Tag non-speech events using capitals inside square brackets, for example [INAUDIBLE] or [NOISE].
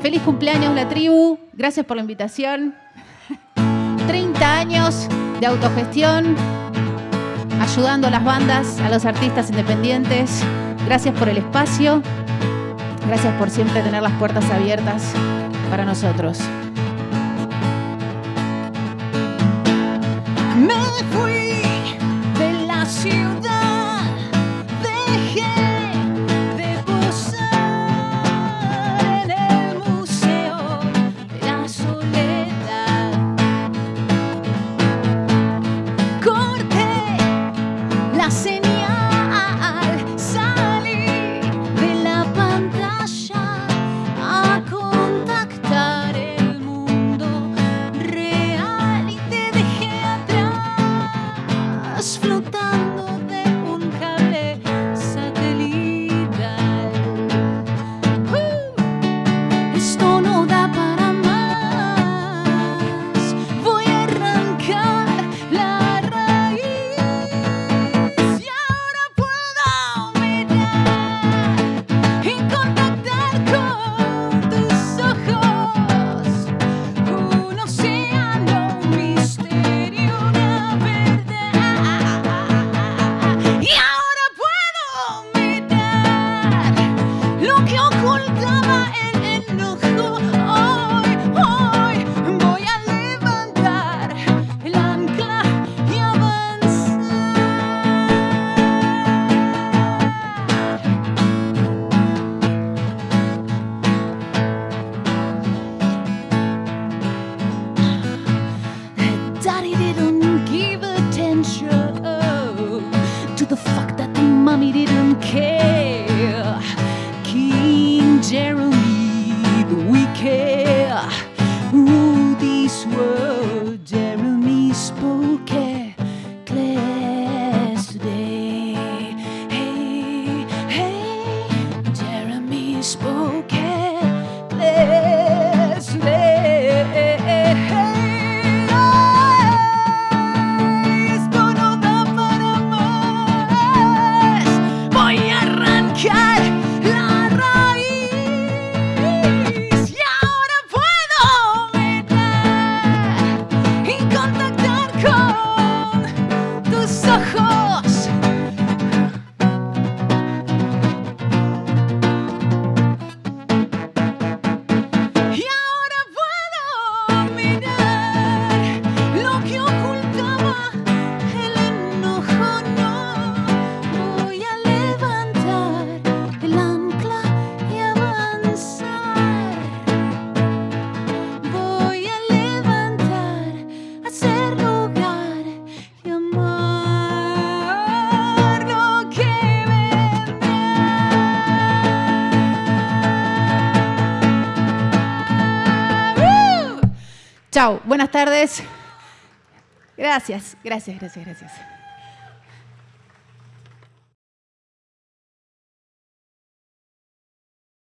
Feliz cumpleaños, la tribu. Gracias por la invitación. [LAUGHS] 30 años de autogestión, ayudando a las bandas, a los artistas independientes. Gracias por el espacio. Gracias por siempre tener las puertas abiertas para nosotros. Me fui. Chao, buenas tardes. Gracias, gracias, gracias, gracias.